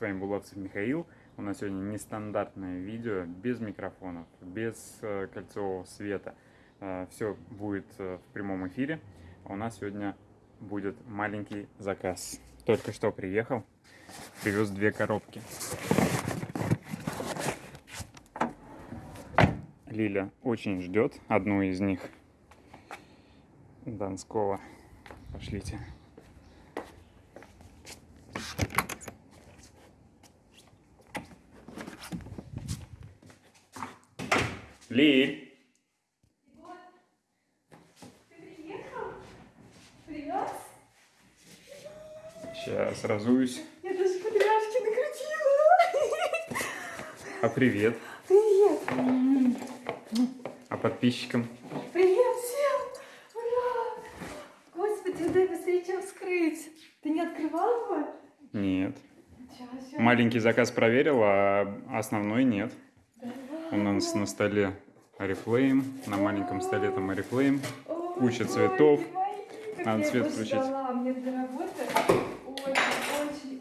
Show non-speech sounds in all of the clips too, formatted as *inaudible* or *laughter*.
С вами Булавцев Михаил. У нас сегодня нестандартное видео, без микрофонов, без э, кольцевого света. Все будет э, в прямом эфире. У нас сегодня будет маленький заказ. Только что приехал, привез две коробки. Лиля очень ждет одну из них. Донского. Пошлите. Лиль. Привет. Сейчас разуюсь. Я даже кудряшки накрутила. А привет. Привет. А подписчикам? Привет всем. Ура. Господи, дай быстрее чем вскрыть. Ты не открывал его? Нет. Маленький заказ проверил, а основной нет. У Давай. нас на столе Oriflame, на маленьком столе там Oriflame. Куча цветов. Надо его включить. Мне для работы очень, очень,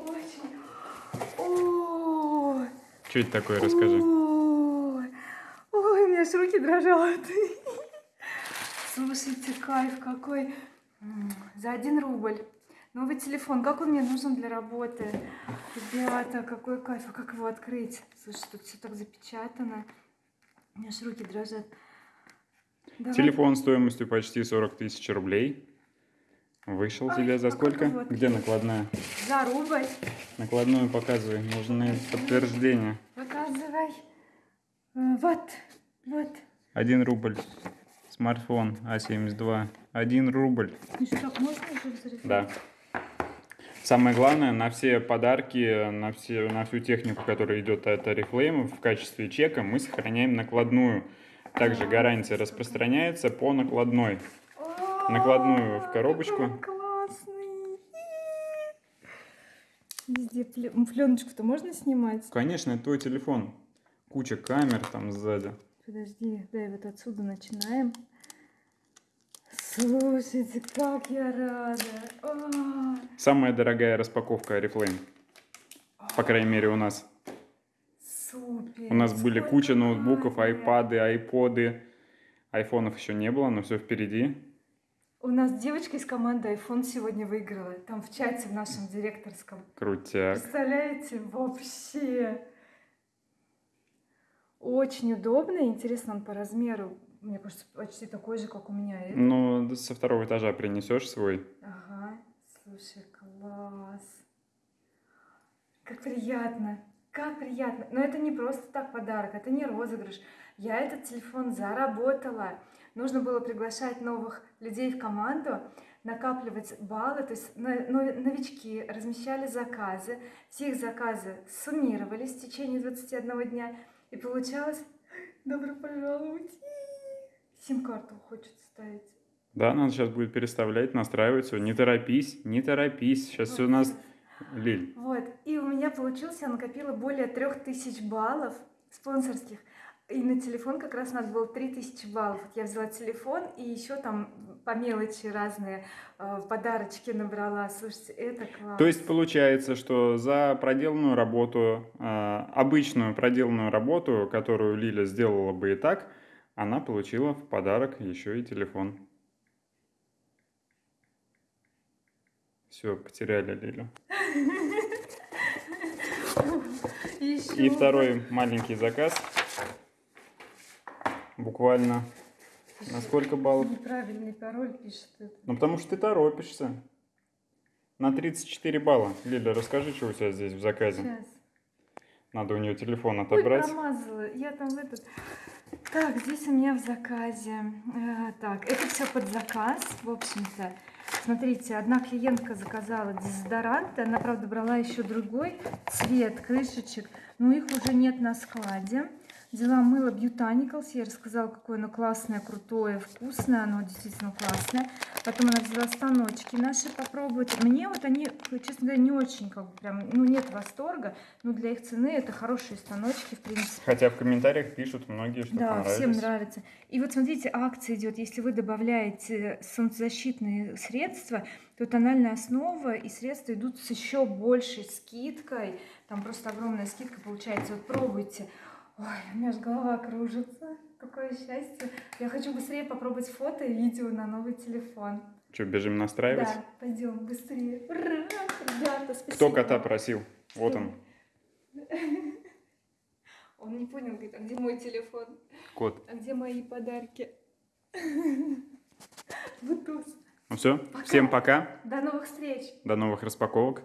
очень. Что это такое, расскажи. Ой, у меня аж руки дрожат. Слушайте, кайф какой. За один рубль. Новый телефон, как он мне нужен для работы? Ребята, какой кайф, а как его открыть? Слушай, тут все так запечатано. У меня руки дрожат. Давай. Телефон стоимостью почти 40 тысяч рублей. Вышел Ай, тебе за сколько? его Где накладная? За рубль. Накладную показывай, нужны подтверждение. Показывай. Э, Вот, вот. 1 рубль. Смартфон А72. 1 рубль. Ну что, так можно уже? Да. Самое главное, на все подарки, на, все, на всю технику, которая идет от Oriflame, в качестве чека мы сохраняем накладную. Также гарантия распространяется по накладной. Накладную в коробочку. Везде пленочку-то можно снимать? Конечно, это твой телефон. Куча камер там сзади. Подожди, дай вот отсюда начинаем. Слушайте, как я рада. О, Самая дорогая распаковка Oriflame. По крайней мере у нас. супер. У нас были Сколько куча ноутбуков, айпады, айподы. Айфонов еще не было, но все впереди. У нас девочка из команды iPhone сегодня выиграла. Там в чате в нашем директорском. Крутяк. Представляете, вообще. Очень удобно. Интересно, он по размеру, мне кажется, почти такой же, как у меня. этот. Ну, со второго этажа принесешь свой. Ага, слушай, класс. Как приятно, как приятно. Но это не просто так подарок, это не розыгрыш. Я этот телефон заработала. Нужно было приглашать новых людей в команду, накапливать баллы, то есть но- но- новички размещали заказы, все их заказы суммировались в течение 21 дня, и получалось, добро пожаловать, сим-карту хочет ставить. Да, надо сейчас будет переставлять, настраивать все. Не торопись, не торопись. Сейчас все у нас... Лиль, Вот, и у меня получилось, я накопила более трех тысяч баллов спонсорских. И на телефон как раз надо было 3000 баллов. Вот я взяла телефон и еще там по мелочи разные э, подарочки набрала. Слушайте, это класс. То есть получается, что за проделанную работу, э, обычную проделанную работу, которую Лиля сделала бы и так, она получила в подарок еще и телефон. Все, потеряли Лилю. И второй маленький заказ. Буквально на сколько баллов? Неправильный пароль пишет. это. Ну, потому что ты торопишься. На 34 балла. Лиля, расскажи, что у тебя здесь в заказе. Сейчас. Надо у нее телефон Ой, отобрать. промазала. Я там в этот... Так, здесь у меня в заказе. э, так, это все под заказ, в общем-то. Смотрите, одна клиентка заказала дезодорант, она, правда, брала еще другой цвет крышечек, но их уже нет на складе. Взяла мыло Botanicals, я рассказала, какое оно классное, крутое, вкусное, оно действительно классное. Потом она взяла станочки наши попробовать. Мне вот они, честно говоря, не очень, как бы прям, ну нет восторга, но для их цены это хорошие станочки, в принципе. Хотя в комментариях пишут многие, что Да, всем нравится. И вот смотрите, акция идет. Если вы добавляете солнцезащитные средства, то тональная основа и средства идут с еще большей скидкой. Там просто огромная скидка получается. Вот пробуйте. Ой, у меня аж голова кружится. Какое счастье. Я хочу быстрее попробовать фото и видео на новый телефон. Что, бежим настраивать? Да, пойдем быстрее. Ура! Ребята, спасибо. Кто кота просил? Вот он, *laughs* Он не понял, говорит, а где мой телефон? кот. А где мои подарки? *laughs* Бутуз. Ну все, Пока. всем пока, До новых встреч! до новых распаковок.